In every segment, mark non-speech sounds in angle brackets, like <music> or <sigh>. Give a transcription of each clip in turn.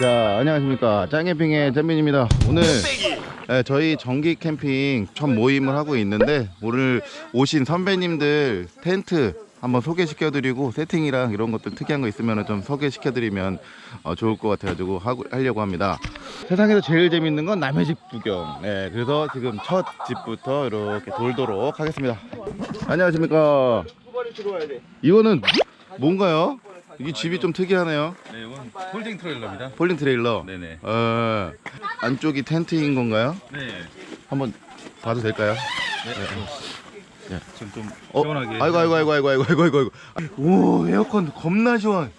자 안녕하십니까. 짱캠핑의 잼민입니다. 오늘 네, 저희 정기 캠핑 첫 모임을 하고 있는데 오늘 오신 선배님들 텐트 한번 소개시켜 드리고 세팅이랑 이런 것들 특이한 거 있으면 좀 소개시켜 드리면 어, 좋을 것 같아 가지고 하고, 하려고 합니다. 세상에서 제일 재밌는 건 남의 집 구경. 네, 그래서 지금 첫 집부터 이렇게 돌도록 하겠습니다. 안녕하십니까. 이거는 뭔가요? 이게 집이 좀 특이하네요. 네, 이건 폴딩 트레일러입니다. 폴딩 트레일러. 네네. 어, 안쪽이 텐트인 건가요? 네. 한번 봐도 될까요? 네. 네. 네. 지금 좀 어, 시원하게. 아이고 아이고 아이고 아이고 아이고 아이고 아이고. 오 에어컨 겁나 시원.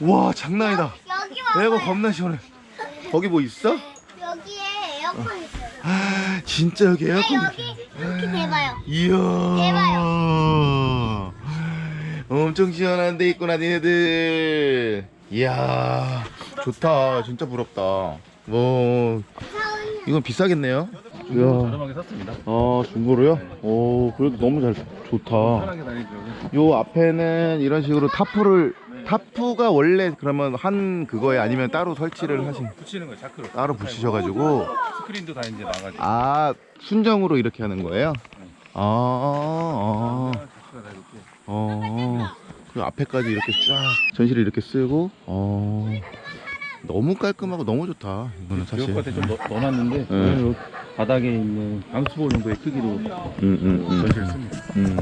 와 장난이다. 여기 와. 에어컨 겁나 시원해. 거기 뭐 있어? 네, 여기에 에어컨 있어요. 아 진짜 여기 에어컨. 아, 여기 이렇게 아, 대봐요. 이야. 대봐요. 엄청 시원한 데 있구나 니네들 이야 좋다 진짜 부럽다 뭐 사은 이건 비싸겠네요 이야 저렴하게 샀습니다. 아 중고로요? 오 그래도 너무 잘 좋다 편하게. 요 앞에는 이런 식으로 타프를 타프가 원래 그러면 한 그거에 아니면 따로 설치를 하신 붙이는 거예요, 자크로. 따로 붙이셔가지고 스크린도 다 이제 나가지고. 아 순정으로 이렇게 하는 거예요? 아, 아, 자크가 다 이렇게. 어, 그 앞에까지 이렇게 쫙 전시를 이렇게 쓰고, 어, 너무 깔끔하고 너무 좋다. 이거는 사실. 지역밭에 좀 넣, 넣어놨는데 네. 오늘 바닥에 있는 방수볼 정도의 크기로 음, 음, 음. 전시를 씁니다. 음.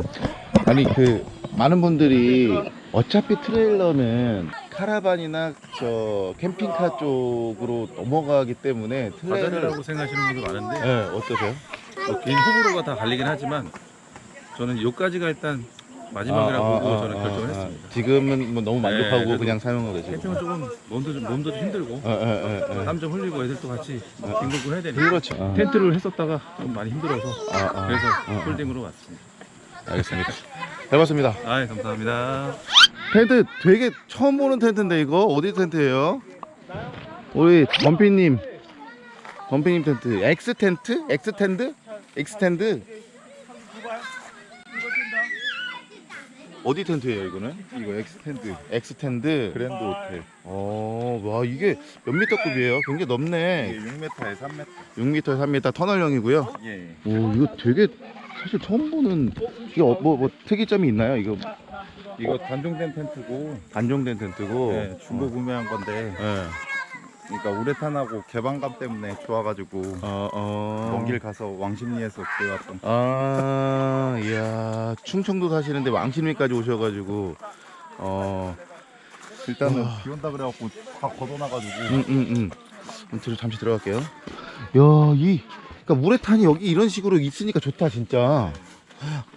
아니 그 많은 분들이 어차피 트레일러는 카라반이나 저 캠핑카 쪽으로 넘어가기 때문에 트레일러를 바다라고 생각하시는 분도 많은데 네, 어떠세요? 뭐 개인 호불호가 다 갈리긴 하지만 저는 요까지가 일단 마지막이라고 아, 아, 보고 아, 저는 아, 결정을 아. 했습니다. 지금은 뭐 너무 만족하고 네, 그냥 사용하고 계시고. 캠핑은 조금 몸도 좀 몸도 좀 힘들고. 땀 좀 흘리고 애들도 같이 빙글빙글 해야 되니까 그렇죠. 아, 텐트를 했었다가 좀 많이 힘들어서 아, 아. 그래서 아. 홀딩으로 왔습니다. 알겠습니다. 잘 봤습니다. 아, 감사합니다. 텐트 되게 처음 보는 텐트인데 이거 어디 텐트예요? 우리 범피님 범피님 텐트 엑스 텐트? 엑스 텐드? 엑스 텐드? 어디 텐트예요 이거는? 이거 엑스텐드 엑스 텐드. 그랜드 호텔 어, 와 이게 몇 미터급이에요? 굉장히 넓네. 이게 6m에 3m 6m, 3m 터널형이고요. 예오 이거 되게 사실 처음 보는 이게 어, 뭐, 뭐 특이점이 있나요? 이거 이거 단종된 텐트고 단종된 텐트고. 예, 중고 구매한 건데 예. 그러니까 우레탄하고 개방감 때문에 좋아가지고 어, 어. 먼길 가서 왕십리에서 구해왔던 아, 이야, 충청도 사시는데 왕십리까지 오셔가지고, 어, 일단은 와. 비 온다 그래갖고 다 걷어놔가지고 음, 음, 음. 음, 잠시 들어갈게요. 야, 이, 그러니까 우레탄이 여기 이런 식으로 있으니까 좋다, 진짜.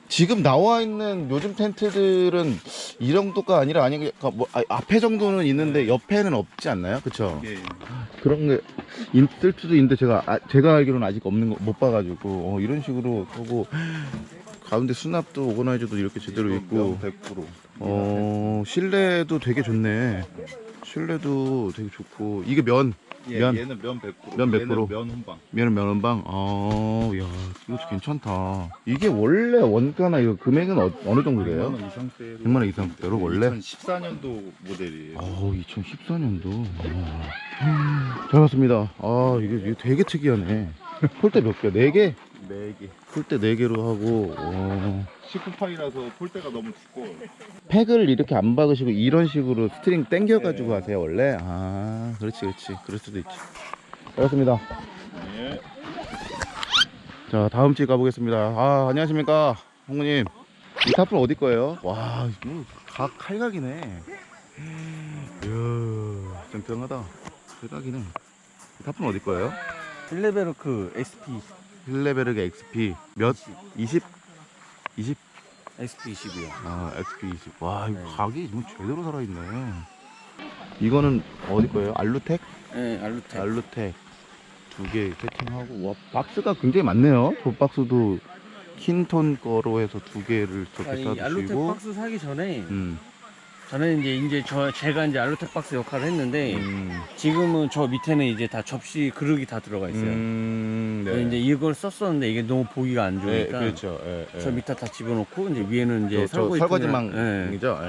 지금 나와 있는 요즘 텐트들은 이 정도가 아니라 아니 그러니까 뭐 아, 앞에 정도는 있는데 옆에는 없지 않나요? 그쵸? 예, 그런 게 있을 수도 있는데 제가 아, 제가 알기로는 아직 없는 거 못 봐가지고 어, 이런 식으로 하고 가운데 수납도 오거나이저도 이렇게 제대로 있고. 100%어 실내도 되게 좋네. 실내도 되게 좋고. 이게 면 예, 면. 얘는 면 100%면 100%. 얘는 면 혼방 면은 면원방 아 야 이거 괜찮다. 이게 원래 원가나 이거 금액은 어, 느 정도 돼요? 100만 원 이상 대로. 100만 원 이상 대로 원래? 2014년도 모델이에요. 어 2014년도. 잘 봤습니다. 아 이게, 이게 되게 특이하네. 폴대 몇 개야? 4개? 4개. 폴대 4개로 하고 어. 19판이라서 폴대가 너무 두꺼워 팩을 이렇게 안 박으시고 이런 식으로 스트링 당겨 가지고 네. 하세요 원래? 아 그렇지 그렇지. 그럴 수도 있지. 알겠습니다. 예. 자 다음 집 가보겠습니다. 아 안녕하십니까 홍구님. 이 타프는 어디 거예요? 와 이거 각 칼각이네. 이야 짱짱하다. 칼각이네. 이 타프는 어디 거예요? 힐레베르그 XP 힐레베르그 XP 몇? 20? 20? SP 20이요. 아 XP 20. 와 이거 네. 각이 뭐 제대로 살아있네 이거는 어디 거예요? 알루텍? 네, 알루텍. 알루텍 두 개 세팅하고 와 박스가 굉장히 많네요 저 박스도 킨톤 거로 해서 두 개를 저렇게 아니 알루텍 싸주시고 박스 사기 전에 음, 저는 이제 이제 저 제가 이제 알루텍 박스 역할을 했는데 음, 지금은 저 밑에는 이제 다 접시 그릇이 다 들어가 있어요. 음, 근데 이제 이걸 썼었는데 이게 너무 보기가 안 네, 좋으니까 그렇죠 예, 예. 저 밑에 다 집어넣고 이제 위에는 이제 설거지 설거지망이죠.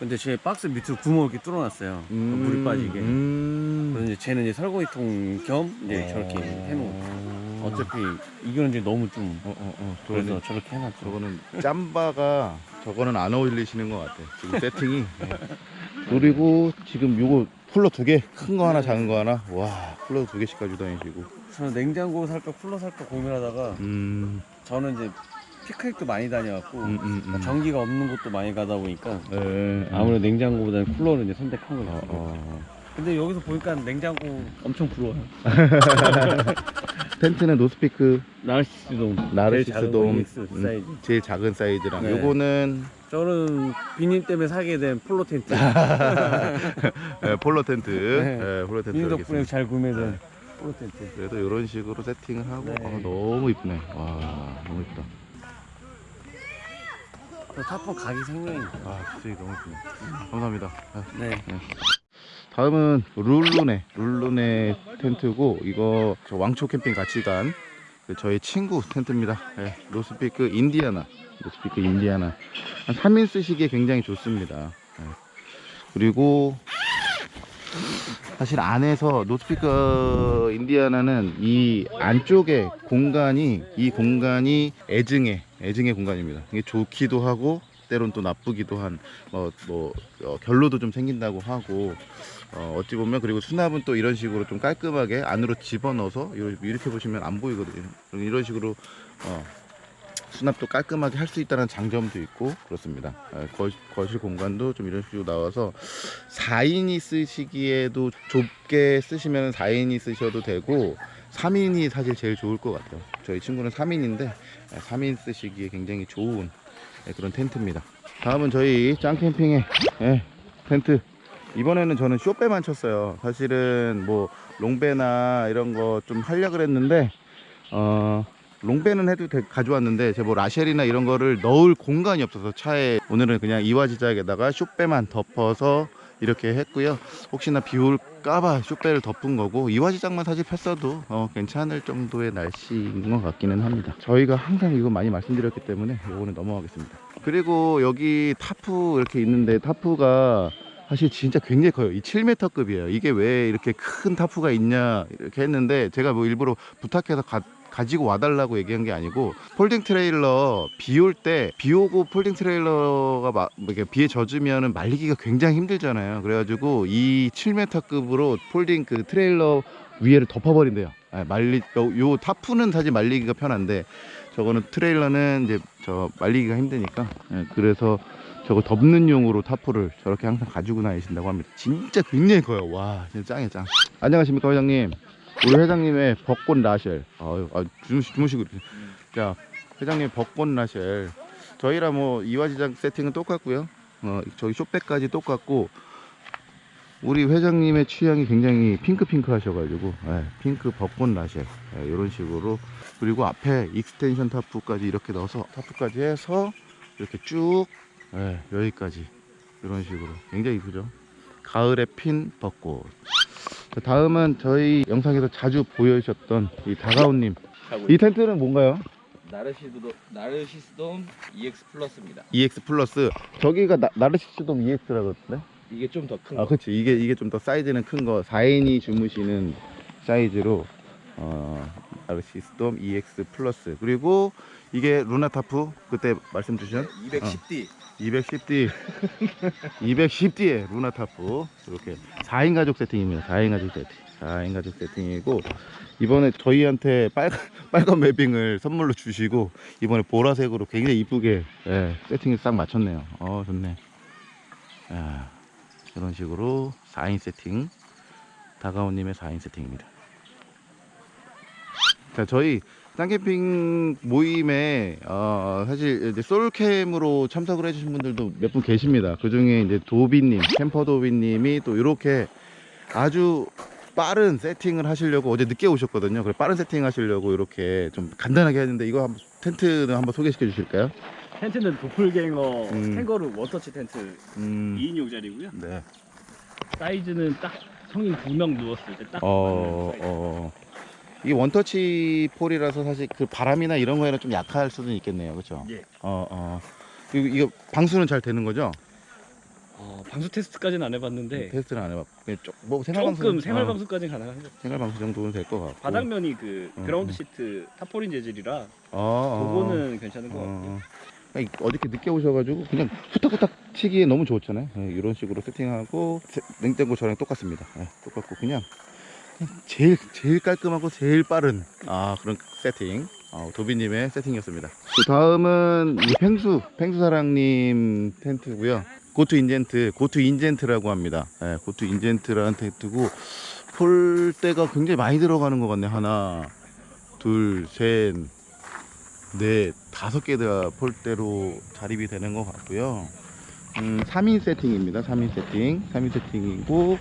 근데 제 박스 밑으로 구멍을 이렇게 뚫어놨어요. 음, 물이 빠지게. 음. 그래서 이제 쟤는 이제 설거지통 겸 이제 어. 저렇게 해놓은. 어차피 이거는 이제 너무 좀 어, 어, 어. 그래서 저렇게 해놨죠. 저거는 짬바가 저거는 안 어울리시는 것 같아. 지금 <laughs> 세팅이. 네. 그리고 지금 요거 쿨러 두 개, 큰 거 하나, 작은 거 하나. 와, 쿨러 두 개씩 가지고 다니시고. 저는 냉장고 살까 쿨러 살까 고민하다가 음, 저는 이제 피크닉도 많이 다녀왔고 음, 음, 음. 전기가 없는 곳도 많이 가다 보니까 네, 아무래도 냉장고보다는 쿨러를 이제 선택한 거죠. 어, 어. 근데 여기서 보니까 냉장고 엄청 부러워요. <laughs> 텐트는 노스피크 나르시스돔. 나르시스 제일 음, 사이즈. 제일 작은 사이즈랑 네. 요거는 저는 비님 때문에 사게 된 폴로 텐트. <laughs> 네, 폴로 텐트. 네. 네, 폴로 텐트 비님 덕분에. 잘 구매된 폴로 텐트. 그래도 이런 식으로 세팅을 하고 네. 아, 너무 이쁘네. 와, 너무 이쁘다. 저 타프 각이 생명입니다. 아, 진짜 너무 이쁘네. 감사합니다. 아, 네. 다음은 룰루네 룰루네 텐트고 이거 저 왕초 캠핑 같이 간그 저희 친구 텐트입니다. 예, 노스피크 인디아나 노스피크 인디아나. 한 3인 쓰시기에 굉장히 좋습니다. 예. 그리고 사실 안에서 노스피크 인디아나는 이 안쪽에 공간이 이 공간이 애증의 애증의 공간입니다. 이게 좋기도 하고 때론 또 나쁘기도 한 뭐, 뭐 어, 결로도 좀 생긴다고 하고 어, 어찌 보면 그리고 수납은 또 이런 식으로 좀 깔끔하게 안으로 집어넣어서 이렇게, 보시면 안 보이거든요. 이런 식으로 어, 수납도 깔끔하게 할 수 있다는 장점도 있고 그렇습니다. 어, 거, 거실 공간도 좀 이런 식으로 나와서 4인이 쓰시기에도 좁게 쓰시면 4인이 쓰셔도 되고 3인이 사실 제일 좋을 것 같아요. 저희 친구는 3인인데 3인 쓰시기에 굉장히 좋은 예, 그런 텐트입니다. 다음은 저희 짱캠핑의 예, 텐트 이번에는 저는 쇼배만 쳤어요. 사실은 뭐 롱배나 이런 거 좀 하려 그랬는데 어 롱배는 해도 돼- 가져왔는데 제가 뭐 라쉘이나 이런 거를 넣을 공간이 없어서 차에 오늘은 그냥 이화지작에다가 쇼배만 덮어서 이렇게 했고요. 혹시나 비 올까봐 쇼배를 덮은 거고 이화지작만 사실 폈어도 어, 괜찮을 정도의 날씨인 것 같기는 합니다. 저희가 항상 이거 많이 말씀드렸기 때문에 이거는 넘어가겠습니다. 그리고 여기 타프 이렇게 있는데 타프가 사실 진짜 굉장히 커요. 이 7m급이에요. 이게 왜 이렇게 큰 타프가 있냐 이렇게 했는데 제가 뭐 일부러 부탁해서 가, 가지고 와달라고 얘기한 게 아니고 folding 트레일러 비 올 때 비 오고 folding 트레일러가 막뭐 이렇게 비에 젖으면은 말리기가 굉장히 힘들잖아요. 그래가지고 이 7m급으로 folding 그 트레일러 위에를 덮어버린대요. 아, 말리 요, 요 타프는 사실 말리기가 편한데 저거는 트레일러는 이제 저 말리기가 힘드니까 예, 그래서 저거 덮는 용으로 타프를 저렇게 항상 가지고 다니신다고 합니다. 진짜 굉장히 커요. 와, 진짜 짱이야 짱. 안녕하십니까 회장님. 우리 회장님의 벚꽃 라쉘. 아유, 아, 주무시, 주무시고. 이렇게. 자, 회장님 벚꽃 라쉘. 저희랑 뭐 이화지장 세팅은 똑같고요. 어, 저희 쇼백까지 똑같고 우리 회장님의 취향이 굉장히 핑크핑크 하셔가지고 예, 핑크 벚꽃 라쉘 예, 이런 식으로 그리고 앞에 extension 타프까지 이렇게 넣어서 타프까지 해서 이렇게 쭉 예, 여기까지 이런 식으로 굉장히 이쁘죠 가을에 핀 벚꽃 자, 다음은 저희 영상에서 자주 보여주셨던 이 다가온님 이 텐트는 뭔가요? 나르시스돔, 나르시스돔 EX 플러스입니다. EX 플러스 저기가 나, 나르시스돔 EX라 그러던데 이게 좀 더큰아 거. 그치 이게 이게 좀 더 사이즈는 큰거 4인이 주무시는 사이즈로 나르시스돔 EX 플러스. 그리고 이게 루나타프 그때 말씀 주신 210D. 210D 210D의 루나타프. 이렇게 4인 가족 세팅입니다. 4인 가족 세팅. 4인 가족 세팅이고 이번에 저희한테 빨간, <laughs> 빨간 맵빙을 선물로 주시고 이번에 보라색으로 굉장히 이쁘게 예, 세팅을 싹 맞췄네요. 어 좋네. 야, 이런 식으로 4인 세팅. 다가온님의 4인 세팅입니다 자 저희 짱캠핑 모임에 어, 사실 이제 솔캠으로 참석을 해주신 분들도 몇 분 계십니다. 그 중에 이제 도비님, 캠퍼 도비님이 또 이렇게 아주 빠른 세팅을 하시려고 어제 늦게 오셨거든요. 그래 빠른 세팅 하시려고 이렇게 좀 간단하게 했는데 이거 한번 텐트는 한번 소개시켜 주실까요? 텐트는 도플갱어 음. 캥거루 원터치 텐트 음, 2인용짜리고요. 네. 사이즈는 딱 성인 2명 누웠을 때딱 어, 어. 이 원터치 폴이라서 사실 그 바람이나 이런 거에는 좀 약할 수도 있겠네요. 그렇죠? 예. 어, 어. 이거, 이거 방수는 잘 되는 거죠? 어, 방수 테스트까지는 안 해봤는데 테스트는 안 해봤고 그냥 쪽- 뭐 생활 방수 조금 생활 방수까지는 가능한 것 같아요. 생활 방수 정도는 될 것 같고 바닥면이 그 음, 그라운드 음. 시트 타포린 재질이라 어, 어. 그거는 괜찮은 것 같아요. 어, 아니, 어저께 늦게 오셔가지고 그냥 후딱후딱 치기에 너무 좋잖아요. 예, 이런 식으로 세팅하고 세- 냉장고 저랑 똑같습니다. 예, 똑같고 그냥 제일 제일 깔끔하고 제일 빠른 아 그런 세팅. 아, 도비님의 세팅이었습니다. 그 다음은 이 펭수 펭수사랑님 텐트고요. 고투 인젠트 고투 인젠트라고 합니다. 예, 고투 인젠트라는 텐트고 폴대가 굉장히 많이 들어가는 것 같네. 하나, 둘, 셋, 네, 다섯 개가 폴대로 자립이 되는 것 같고요. 음, 3인 세팅입니다. 3인 세팅. 3인 세팅이고,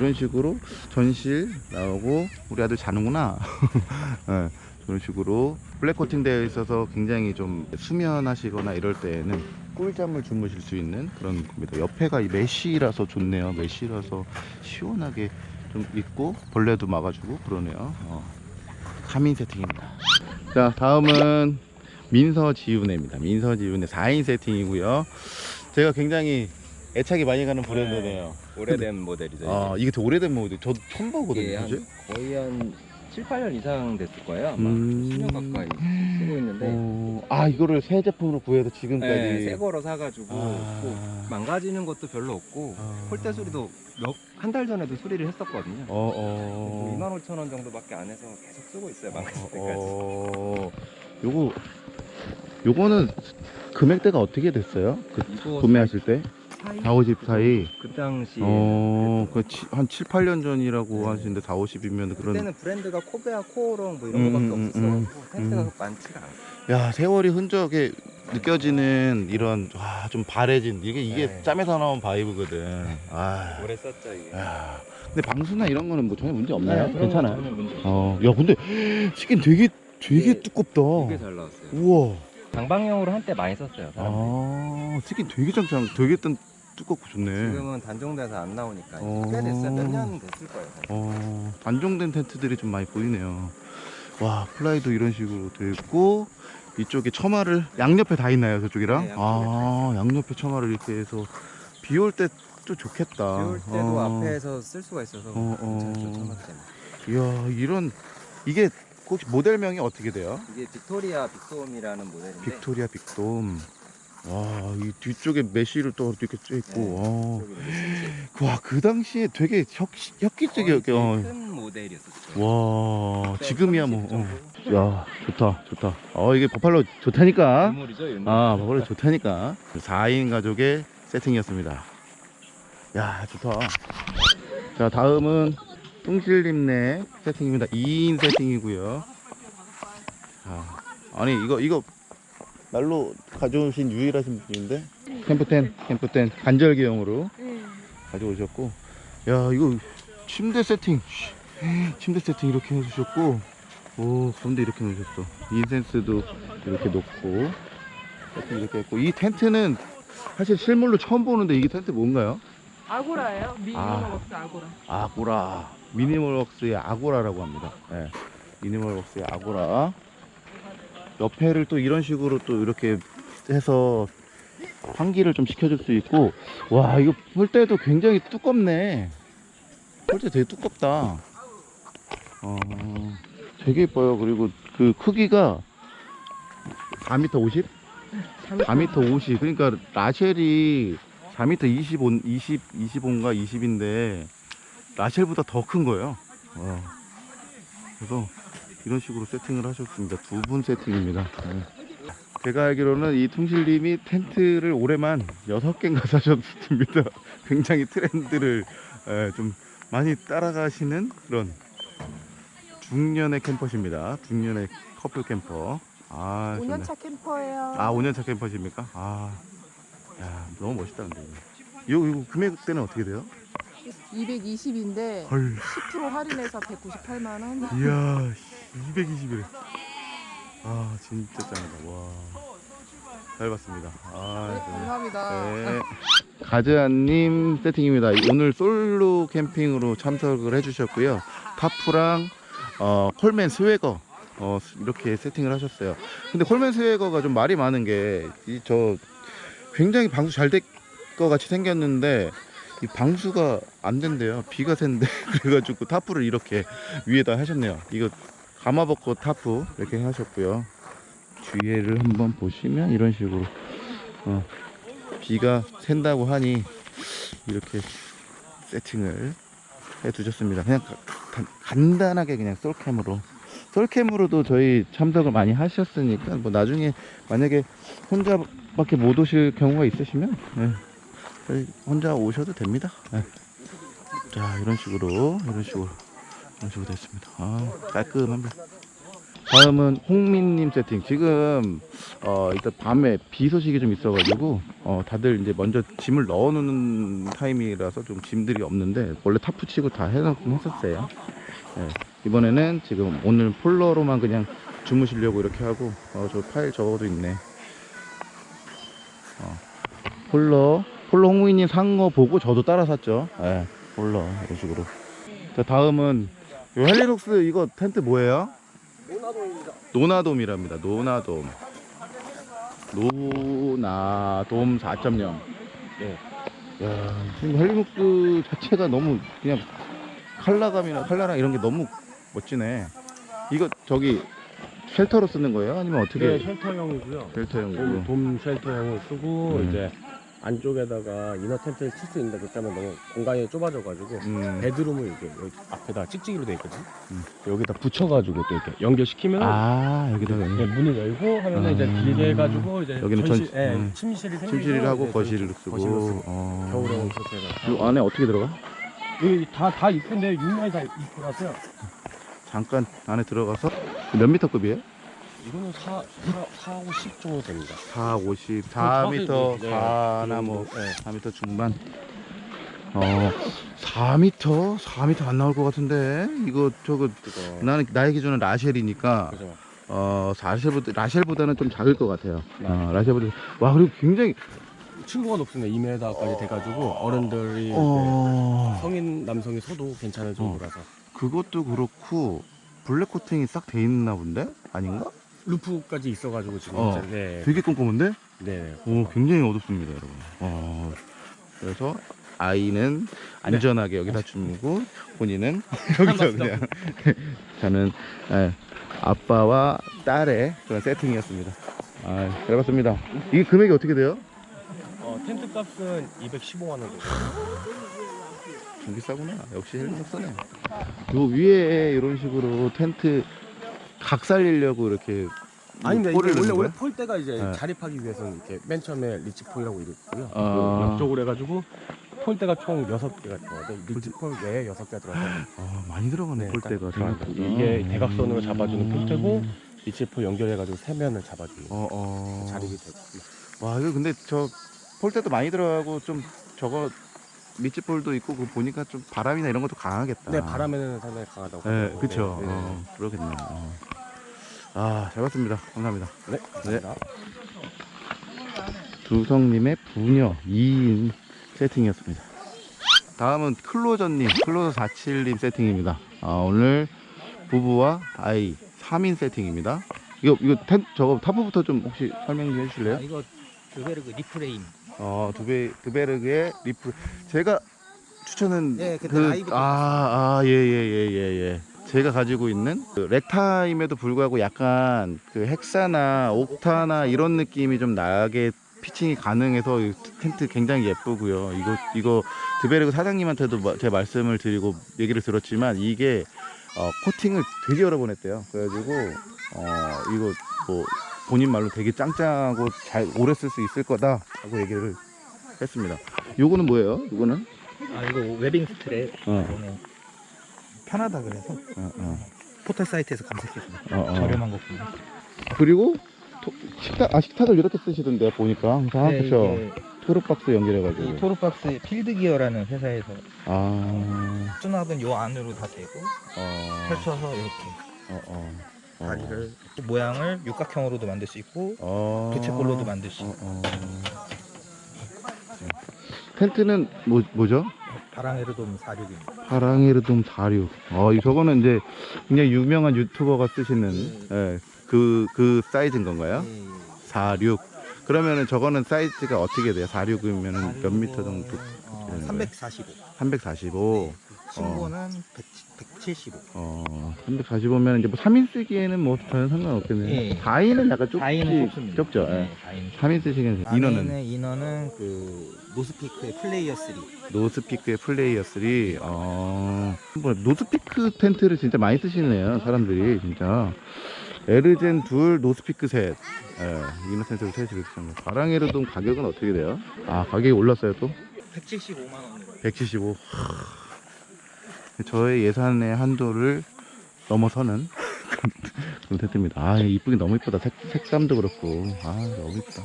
그런 식으로 전실 나오고, 우리 아들 자는구나. 네, <laughs> 그런 식으로 블랙 코팅 되어 있어서 굉장히 좀 수면하시거나 이럴 때에는 꿀잠을 주무실 수 있는 그런 겁니다. 옆에가 이 mesh라서 좋네요. mesh라서 시원하게 좀 있고, 벌레도 막아주고 그러네요. 어, 3인 세팅입니다. 자, 다음은 민서지훈입니다. 민서지훈의 4인 세팅이고요. 제가 굉장히 애착이 많이 가는 브랜드네요. 오래된 모델이죠. 아, 이게 더 오래된 모델. 저도 처음 보거든요. 이게 한 그지? 거의 한 7, 8년 이상 됐을 거예요. 아마 음. 10년 가까이 쓰고 있는데 어, 아, 이거를 새 제품으로 구해서 지금까지. 네, 새 거로 사가지고 아. 뭐 망가지는 것도 별로 없고 아. 폴대 소리도 한 달 전에도 소리를 했었거든요. 어, 어. 2만 5천 원 정도밖에 안 해서 계속 쓰고 있어요. 망가질 때까지. 어, 요거, 요거는 금액대가 어떻게 됐어요? 그 구매하실 때? 4, 50 사이. 그 당시 어, 그 치- 한 7, 8년 전이라고 네. 하시는데 4, 50이면 그런. 그때는 브랜드가 코베아, 코오롱 뭐 이런 음, 거밖에 음, 음, 없었어가지고 텐트가 음. 많지가 않아요. 야 세월이 흔적에 느껴지는 이런 와, 좀 바래진 이게 이게 네. 짬에서 나온 바이브거든. 아, 오래 썼죠 이게. 야. 근데 방수나 이런 거는 뭐 전혀 문제 없나요? 네, 괜찮아요. 전혀 문제 없어요. 어, 야 근데 치킨 되게 되게 이게- 두껍다. 되게 잘 나왔어요. 우와. 방방용으로 한때 많이 썼어요. 사람들이. 아, 치킨 되게 짱짱, 되게 뜬 두껍고 좋네. 지금은 단종돼서 안 나오니까 어. 꽤 됐어요. 몇 년 됐을 거예요. 어, 단종된 텐트들이 좀 많이 보이네요. 와, 플라이도 이런 식으로 돼 있고 이쪽에 처마를 양옆에 다 있나요, 저쪽이랑? 네, 양쪽에 아, 양옆에 처마를 이렇게 해서 비 올때또 좋겠다. 비 올 때도 어. 앞에서 쓸 수가 있어서 어, 어. 처마 때문에. 이야, 이런 이게 혹시 모델명이 어떻게 돼요? 이게 빅토리아 빅돔이라는 모델인데 빅토리아 빅돔. 와, 이 뒤쪽에 mesh를 또 이렇게 쬐 있고. 이렇게 와, 그 당시에 되게 획, 획기적이었게. 어. 큰 모델이었었죠. 와, 그때 지금이야 뭐. 30 어. 야, 좋다, 좋다. 어, 이게 버팔로 좋다니까. 유물이죠, 유물. 아, 버팔로 좋다니까. 4인 가족의 세팅이었습니다. 야, 좋다. 자, 다음은 뚱실님네 세팅입니다. 2인 세팅이고요. 자, 아니, 이거, 이거, 날로 가져오신 유일하신 분인데? 캠프텐, 캠프텐, 간절기용으로 가져오셨고. 야, 이거 침대 세팅. 침대 세팅 이렇게 해주셨고. 오, 가운데 이렇게 놓으셨어. 인센스도 이렇게 놓고. 세팅 이렇게 했고. 이 텐트는 사실 실물로 처음 보는데 이게 텐트 뭔가요? 아고라예요. 아. 미니멀웍스 아고라. 아고라. 미니멀웍스의 아고라라고 합니다. 예. 미니멀웍스의 아고라. 옆에를 또 이런 식으로 또 이렇게 해서 환기를 좀 시켜줄 수 있고, 와, 이거 폴대도 굉장히 두껍네. 폴대 되게 두껍다. 어, 되게 예뻐요. 그리고 그 크기가 4m 50? 4m 50. 그러니까 라쉘이 4m 25, 20, 25인가 20인데 라쉘보다 더 큰 거예요. 와. 그래서 이런 식으로 세팅을 하셨습니다. 두 분 세팅입니다. 네. 제가 알기로는 이 퉁실님이 텐트를 올해만 6개인가 사셨습니다. <laughs> 굉장히 트렌드를 에, 좀 많이 따라가시는 그런 중년의 캠퍼십니다. 중년의 커플 캠퍼. 아, 좋네. 5년차 캠퍼예요. 아, 5년차 캠퍼십니까? 아, 야, 너무 멋있다, 근데. 이거, 이거 금액대는 어떻게 돼요? 220인데 헐, 10% 할인해서 198만 원. 이야, 220이래. 아, 진짜 짱이다. 와. 잘 봤습니다. 아, 네, 감사합니다. 네. <laughs> 가즈아님 세팅입니다. 오늘 솔로 캠핑으로 참석을 해주셨고요. 타프랑 어, 콜맨 스웨거 어, 이렇게 세팅을 하셨어요. 근데 콜맨 스웨거가 좀 말이 많은 게 이 저 굉장히 방수 잘 됐. 거 같이 생겼는데 이 방수가 안 된대요. 비가 샌데 <laughs> 그래가지고 타프를 이렇게 위에다 하셨네요. 이거 가마버커 타프 이렇게 하셨고요. 뒤에를 한번 보시면 이런 식으로 어, 비가 샌다고 하니 이렇게 세팅을 해 두셨습니다. 그냥 가- 간- 간단하게 그냥 솔캠으로 솔캠으로도 저희 참석을 많이 하셨으니까 뭐 나중에 만약에 혼자밖에 못 오실 경우가 있으시면 예, 저희 혼자 오셔도 됩니다. 예. 자 이런 식으로 이런 식으로 이런 식으로 됐습니다. 아 깔끔합니다. 다음은 홍민님 세팅. 지금 어 일단 밤에 비 소식이 좀 있어가지고 어 다들 이제 먼저 짐을 넣어놓는 타임이라서 좀 짐들이 없는데 원래 타프 치고 다 해놓긴 했었어요. 예, 이번에는 지금 오늘 폴러로만 그냥 주무시려고 이렇게 하고 어 저 파일 적어도 있네. 어 폴러 폴러 홍무이님 산 거 보고 저도 따라 샀죠. 예, 폴러 이런 식으로. 자 다음은 요 헬리녹스 이거 텐트 뭐예요? 노나돔이랍니다. 노나돔. 노나돔 4.0. 예. 야, 지금 헬리녹스 자체가 너무 그냥 컬러감이나 컬러랑 이런 게 너무 멋지네. 이거 저기 shelter로 쓰는 거예요? 아니면 어떻게? 네, shelter형이고요. 돔, 돔 shelter형을 쓰고 음. 이제 안쪽에다가 inner 텐트를 칠 수 있는데 그렇게 하면 너무 공간이 좁아져가지고 음. bedroom을 이렇게 여기 앞에다 찍찍이로 돼 있거든. 음. 여기다 붙여가지고 또 이렇게 연결시키면 아 여기다가 네, 문을 열고 하면 아. 은 이제 길게 해가지고 이제 여기는 전실, 전- 예, 음. 침실이 생기고 침실을 하고 이제 거실을 거실로 쓰고. 쓰고 어. 겨울에는 그렇게 해서 이 안에 어떻게 들어가? 여기 다다 이쁜데 육면이 다 이쁘라서요. 잠깐 안에 들어가서 몇 미터급이에요? 이거는 4, 4, 4, 5, 10 정도 됩니다. 4, 50, 정확히 4m, 네, 4나 뭐 네. 4m 중반. 어, 4m? 4m 안 나올 것 같은데 이거 저거 그거 나는 나의 기준은 라쉘이니까 그죠. 어 라쉘보다 라쉘보다는 좀 작을 것 같아요. 네. 어, 라쉘보다 와 그리고 굉장히 층고가 높습니다. 2m까지 돼가지고 어른들이 어 성인 남성이 서도 괜찮을 정도라서 그것도 그렇고 블랙 코팅이 싹 돼 있나 본데 아닌가? 루프까지 있어가지고 지금 어. 이제 네, 되게 꼼꼼한데? 네. 오 굉장히 어둡습니다 여러분. 어 그래서 아이는 안전하게 여기다 주무고 본인은 <laughs> 여기서 그냥 <laughs> 저는 예, 아빠와 딸의 그런 세팅이었습니다. 아, 잘 봤습니다. 이게 금액이 어떻게 돼요? 어, 텐트 값은 215만 원 정도. 좀 비싸구나. 역시 헬리콥터네. 요 위에 이런 식으로 텐트 각 살리려고 이렇게 아닌데 이게 원래 원래? 폴대가 이제 네. 자립하기 위해서는 이렇게 맨 처음에 ridge pole이라고 이랬고요. 아. 그 옆쪽으로 해가지고 폴대가 총 6개가 들어가요. ridge pole 외에 6개가 들어가요. 아, 많이 들어가네 네, 폴대가 딱 생각보다. 이게 대각선으로 잡아주는 음. 폴대고 ridge pole 연결해가지고 세면을 잡아주는 어, 어. 자립이 되고. 와 이거 근데 저 폴대도 많이 들어가고 좀 저거 ridge pole도 있고 그거 보니까 좀 바람이나 이런 것도 강하겠다. 네, 바람에는 상당히 강하다고. 네. 그쵸. 네, 네. 어, 그러겠네요. 어. 아, 잘 봤습니다. 감사합니다. 네, 감사합니다. 두성님의 부녀 2인 세팅이었습니다. 다음은 클로저님, 클로저 47님 세팅입니다. 아, 오늘 부부와 아이 3인 세팅입니다. 이거, 이거 텐, 저거 tarp부터 좀 혹시 설명 좀 해주실래요? 아, 이거 드베르그 리프레임. 어, 두베, 두베르그의 리프. 제가 추천은 네, 그때 그, 아이부터 아, 아, 예, 예, 예, 예, 예. 제가 가지고 있는 그 렉타임에도 불구하고 약간 그 헥사나 옥타나 이런 느낌이 좀 나게 피칭이 가능해서 이 텐트 굉장히 예쁘고요. 이거 이거 드베르그 사장님한테도 마- 제가 말씀을 드리고 얘기를 들었지만 이게 어, 코팅을 되게 여러 번 했대요. 그래가지고 어, 이거 뭐 본인 말로 되게 짱짱하고 잘 오래 쓸 수 있을 거다 라고 얘기를 했습니다. 요거는 뭐예요? 이거는? 아 이거 webbing strap 어, 이거는 편하다 그래서 어, 어, 포털 사이트에서 검색했습니다. 어, 어. 저렴한 거군요. 그리고 토, 식탁 아 식탁을 이렇게 쓰시던데 보니까 항상 네. 이게 토르박스 연결해가지고. 이 토르박스 필드 기어라는 회사에서 아, 수납은 요 안으로 다 되고 어, 펼쳐서 이렇게 어, 어, 어. 다리를 모양을 육각형으로도 만들 수 있고 어, 부채꼴로도 만들 수 어, 있고 어. 텐트는 뭐 뭐죠? 바랑에르돔 46입니다. 바랑에르돔 46. 어, 이 저거는 이제 굉장히 유명한 유튜버가 쓰시는 예, 그, 그 사이즈인 건가요? 예, 예. 46. 그러면은 저거는 사이즈가 어떻게 돼요? 46이면은 몇 미터 정도? 어, 되는 거예요? 345. 345. 친구는 100, 175. 어, 345면 이제 뭐 3인 쓰기에는 뭐 전혀 상관없겠네요. 예. 4인은 약간 좁지, 다인은 좁습니다. 좁죠. 예. 네, 다인. 3인 쓰시기에는 안에 인원은 인원은 그 노스피크의 플레이어 3. 노스피크의 플레이어 3. 어, 뭐 노스피크 텐트를 진짜 많이 쓰시네요. 사람들이 진짜. 에르젠 둘, 노스피크 셋. 예, inner 텐트를 셋이 이렇게 쓰는 바랑에르돔 가격은 어떻게 돼요? 아, 가격이 올랐어요 또? 175만 원. 175. 저의 예산의 한도를 넘어서는 그런, 텐트입니다. 아, 이쁘긴 너무 이쁘다. 색, 색감도 그렇고. 아, 너무 이쁘다.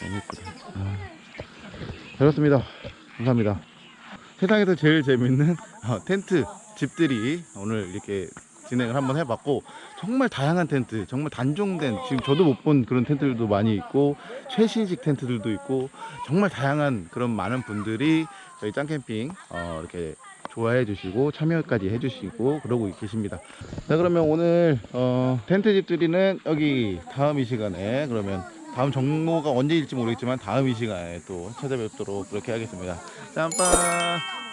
너무 이쁘다. 아. 그렇습니다. 감사합니다. 세상에서 제일 재밌는 어, 텐트 집들이 오늘 이렇게 진행을 한번 해봤고 정말 다양한 텐트 정말 단종된 지금 저도 못 본 그런 텐트들도 많이 있고 최신식 텐트들도 있고 정말 다양한 그런 많은 분들이 저희 짱캠핑 어, 이렇게 좋아해 주시고 참여까지 해 주시고 그러고 계십니다. 자 그러면 오늘 어, 텐트 집들이는 여기 다음 이 시간에 그러면 다음 정모가 언제일지 모르겠지만 다음 이 시간에 또 찾아뵙도록 그렇게 하겠습니다. 짬빵